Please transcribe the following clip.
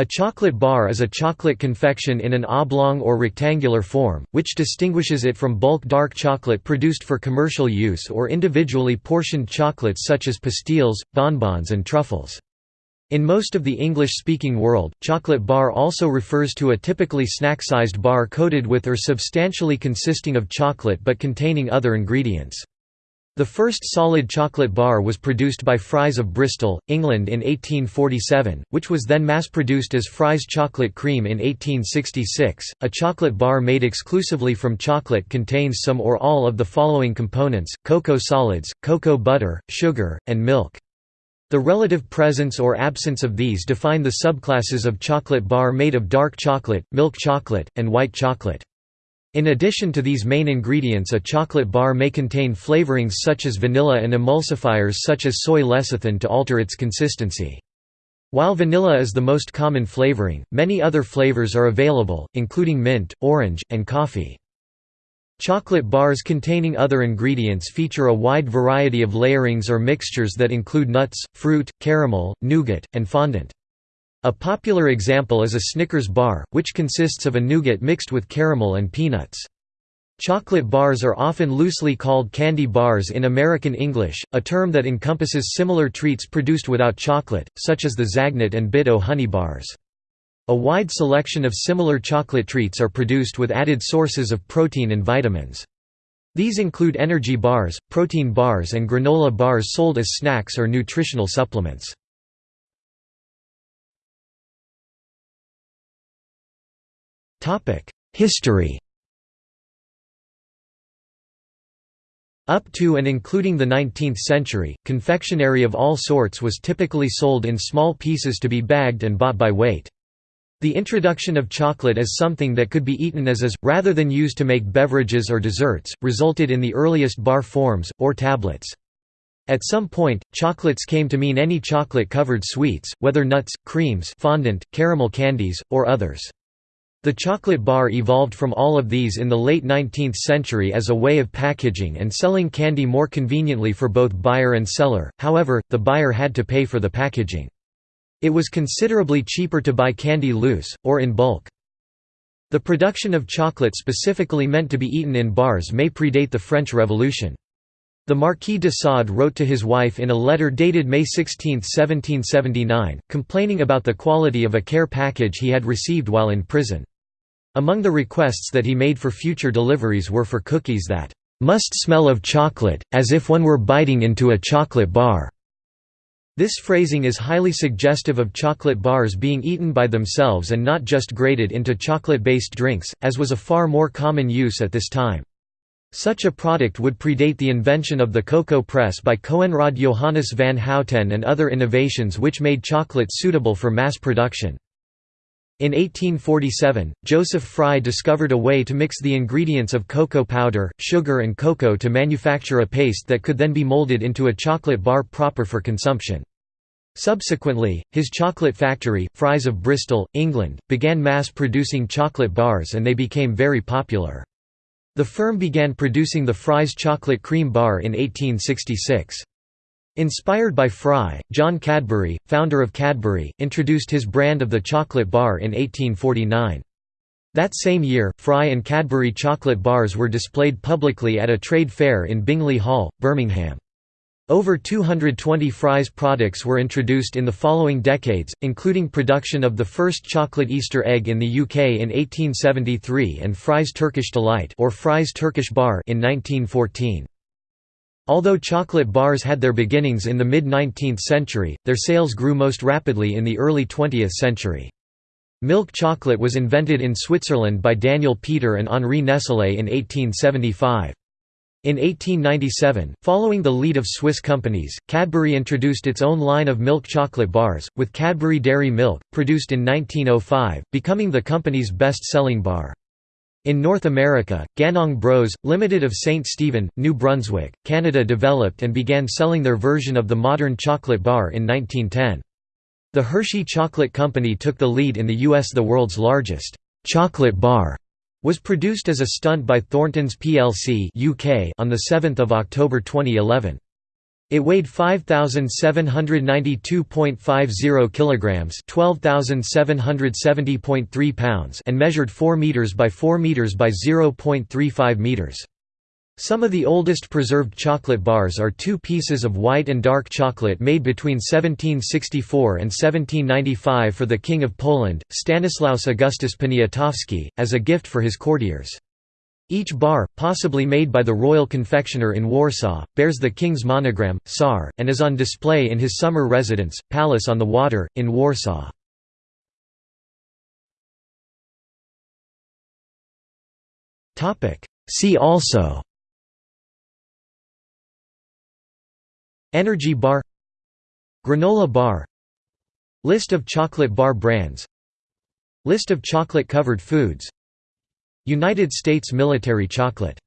A chocolate bar is a chocolate confection in an oblong or rectangular form, which distinguishes it from bulk dark chocolate produced for commercial use or individually portioned chocolates such as pastilles, bonbons and truffles. In most of the English-speaking world, chocolate bar also refers to a typically snack-sized bar coated with or substantially consisting of chocolate but containing other ingredients. The first solid chocolate bar was produced by Fry's of Bristol, England in 1847, which was then mass-produced as Fry's chocolate cream in 1866. A chocolate bar made exclusively from chocolate contains some or all of the following components: cocoa solids, cocoa butter, sugar, and milk. The relative presence or absence of these define the subclasses of chocolate bar made of dark chocolate, milk chocolate, and white chocolate. In addition to these main ingredients a chocolate bar may contain flavorings such as vanilla and emulsifiers such as soy lecithin to alter its consistency. While vanilla is the most common flavoring, many other flavors are available, including mint, orange, and coffee. Chocolate bars containing other ingredients feature a wide variety of layerings or mixtures that include nuts, fruit, caramel, nougat, and fondant. A popular example is a Snickers bar, which consists of a nougat mixed with caramel and peanuts. Chocolate bars are often loosely called candy bars in American English, a term that encompasses similar treats produced without chocolate, such as the Zagnut and Bit-O honey bars. A wide selection of similar chocolate treats are produced with added sources of protein and vitamins. These include energy bars, protein bars and granola bars sold as snacks or nutritional supplements. History Up to and including the 19th century, confectionery of all sorts was typically sold in small pieces to be bagged and bought by weight. The introduction of chocolate as something that could be eaten as is, rather than used to make beverages or desserts, resulted in the earliest bar forms, or tablets. At some point, chocolates came to mean any chocolate-covered sweets, whether nuts, creams fondant, caramel candies, or others. The chocolate bar evolved from all of these in the late 19th century as a way of packaging and selling candy more conveniently for both buyer and seller, however, the buyer had to pay for the packaging. It was considerably cheaper to buy candy loose, or in bulk. The production of chocolate specifically meant to be eaten in bars may predate the French Revolution. The Marquis de Sade wrote to his wife in a letter dated May 16, 1779, complaining about the quality of a care package he had received while in prison. Among the requests that he made for future deliveries were for cookies that must smell of chocolate, as if one were biting into a chocolate bar. This phrasing is highly suggestive of chocolate bars being eaten by themselves and not just grated into chocolate-based drinks, as was a far more common use at this time. Such a product would predate the invention of the cocoa press by Coenraad Johannes van Houten and other innovations which made chocolate suitable for mass production. In 1847, Joseph Fry discovered a way to mix the ingredients of cocoa powder, sugar and cocoa to manufacture a paste that could then be molded into a chocolate bar proper for consumption. Subsequently, his chocolate factory, Fry's of Bristol, England, began mass-producing chocolate bars and they became very popular. The firm began producing the Fry's chocolate cream bar in 1866. Inspired by Fry, John Cadbury, founder of Cadbury, introduced his brand of the chocolate bar in 1849. That same year, Fry and Cadbury chocolate bars were displayed publicly at a trade fair in Bingley Hall, Birmingham. Over 220 Fry's products were introduced in the following decades, including production of the first chocolate Easter egg in the UK in 1873 and Fry's Turkish Delight or Fry's Turkish Bar in 1914. Although chocolate bars had their beginnings in the mid-19th century, their sales grew most rapidly in the early 20th century. Milk chocolate was invented in Switzerland by Daniel Peter and Henri Nestlé in 1875. In 1897, following the lead of Swiss companies, Cadbury introduced its own line of milk chocolate bars, with Cadbury Dairy Milk, produced in 1905, becoming the company's best-selling bar. In North America, Ganong Bros. Limited of St. Stephen, New Brunswick, Canada developed and began selling their version of the modern chocolate bar in 1910. The Hershey Chocolate Company took the lead in the U.S. The world's largest chocolate bar was produced as a stunt by Thorntons plc UK on 7 October 2011. It weighed 5792.50 kilograms, 12770.3 pounds, and measured 4 meters by 4 meters by 0.35 meters. Some of the oldest preserved chocolate bars are two pieces of white and dark chocolate made between 1764 and 1795 for the King of Poland, Stanislaus Augustus Poniatowski, as a gift for his courtiers. Each bar, possibly made by the royal confectioner in Warsaw, bears the king's monogram, SAR, and is on display in his summer residence, Palace on the Water, in Warsaw. See also Energy bar Granola bar List of chocolate bar brands List of chocolate-covered foods United States military chocolate